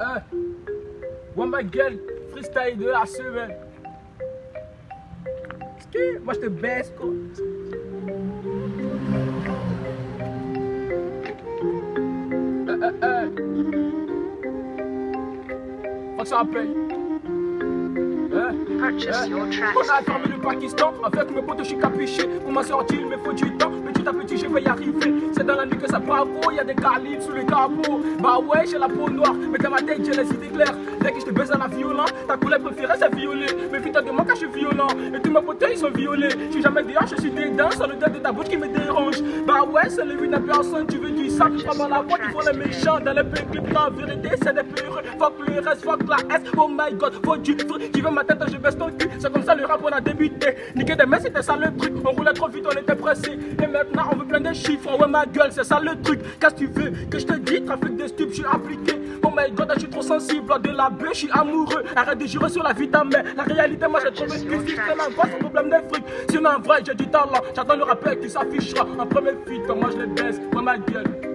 Euh, ouais ma gueule, freestyle de la semaine. Moi je te baisse quoi. Euh, euh, euh. Faut que ça paye. Purchase your tracks. On a fermé le Pakistan avec mes potes, je suis capuché. Pour m'en sortir, il me faut du temps. Petit à petit, je vais y arriver. C'est dans la nuit que ça bravo. Y a des calibres sous le capot. Bah ouais, j'ai la peau noire, mais dans ma tête, j'ai les idées claires. Dès que je te baise à la violent, ta couleur préférée, c'est violet. Putain de moi, quand je suis violent. Et tous mes potes, ils sont violets. Je suis jamais dehors, je suis dedans. C'est le de ta bouche qui me dérange. Bah ouais, c'est le but personne. Tu veux du tu prends dans la boîte, ils font les méchants. Dans les pays clips, en vérité, c'est des peureux. Fuck le reste, fuck la S. Oh my god, faut du fruit. Tu veux ma tête, je baisse ton cul. C'est comme ça le rap, on a débuté. Niquer des mecs, c'était ça le truc. On roulait trop vite, on était pressé. Et maintenant, on veut plein de chiffres. Ouais, ma gueule, c'est ça le truc. Qu'est-ce que tu veux que je te dis? Trafic de stupes, je suis appliqué. My god, je suis trop sensible. De la bœuf, je suis amoureux. Arrête de jurer sur la vie de ta mère. La réalité, moi, j'ai trouvé que si c'est c'est un problème de fric. Sinon, en vrai, j'ai du talent. J'attends le rappel qui s'affichera en premier feat. Moi, je les baisse. Ouais, ma gueule.